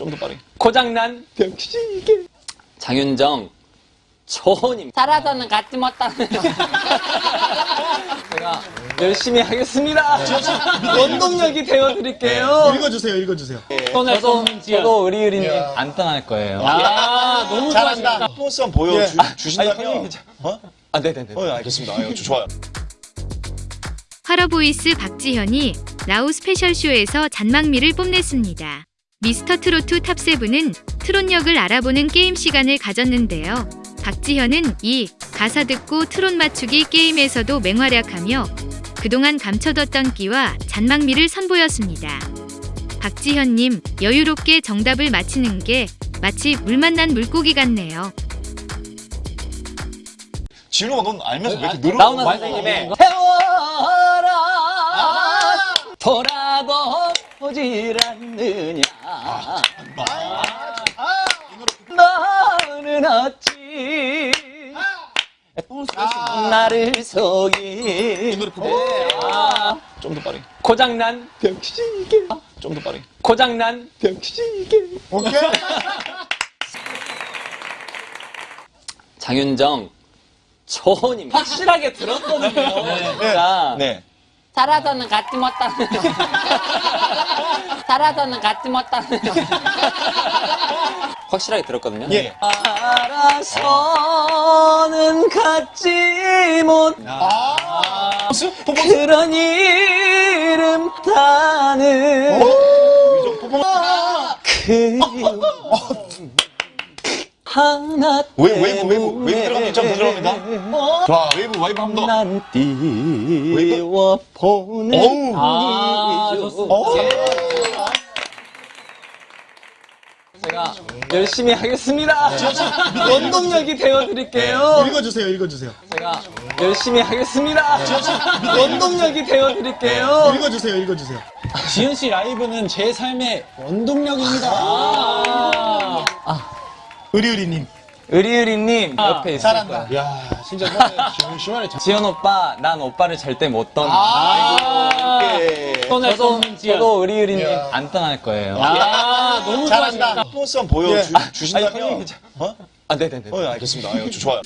좀 더 빠르게. 고장난 병치게. 장윤정 초호님 살아서는 갖지 못하는 제가 열심히 하겠습니다. 원동력이 되어드릴게요. 읽어주세요, 읽어주세요. 손을 저도, 의리의리님 야. 안 떠날 거예요. 아 너무 잘한다. 좋아하신다. 퍼포먼스 한번 보여주신다면. 어? 아 네네네. 어, 알겠습니다. 아유, 좋아요. 화러보이스 박지현이 라우 스페셜쇼에서 잔망미를 뽐냈습니다. 미스터 트로트 top seven은 트롯역을 알아보는 게임 시간을 가졌는데요. 박지현은 이 가사 듣고 트롯 맞추기 게임에서도 맹활약하며 그동안 감춰뒀던 끼와 잔망미를 선보였습니다. 박지현님, 여유롭게 정답을 맞히는 게 마치 물 만난 물고기 같네요. 진우가 넌 알면서 왜 이렇게 늘어? 나오는 선생님의 태워라 돌아 도 보질 않느냐 너는 어찌 나를 속이 아, 좀더 빠르게. 고장난 병치게. 좀더 빠르게. 고장난 병치게. 오케이. 장윤정 초호님 확실하게 들었거든요 진짜 네. 살아서는 갖지 못하는 살아서는 갖지 못하는 확실하게 들었거든요 예. 알아서는 갖지 못? 퍼포먼스? 그런 이름 타는 위정 퍼포먼스? 그리움 하나 웨이브, 웨이브, 웨이브. 웨이브 들어가면 좀 부드러웁니다. 자, 웨이브, 웨이브 한번 더. 난 띄워보는 어우. 아, 좋습니다. 제가 열심히 하겠습니다. 원동력이 되어드릴게요. 읽어주세요, 읽어주세요. 제가 열심히 하겠습니다. 원동력이 되어드릴게요. 읽어주세요, 읽어주세요. 지현 씨 라이브는 제 삶의 원동력입니다. 의리의리님. 의리의리님 옆에 있을 거예요. 야, 진짜 심심하네. 지현 오빠, 난 오빠를 절대 못 떠나. 이렇게. 손을 저도, 손 저도 의리의리님 야. 안 떠날 거예요. 아, 너무 잘한다. 좋아하신다. 퍼포먼스 한번 보여 주 신다면. 아니, 어? 아, 네네네. 어, 알겠습니다. 아유, 좋아요.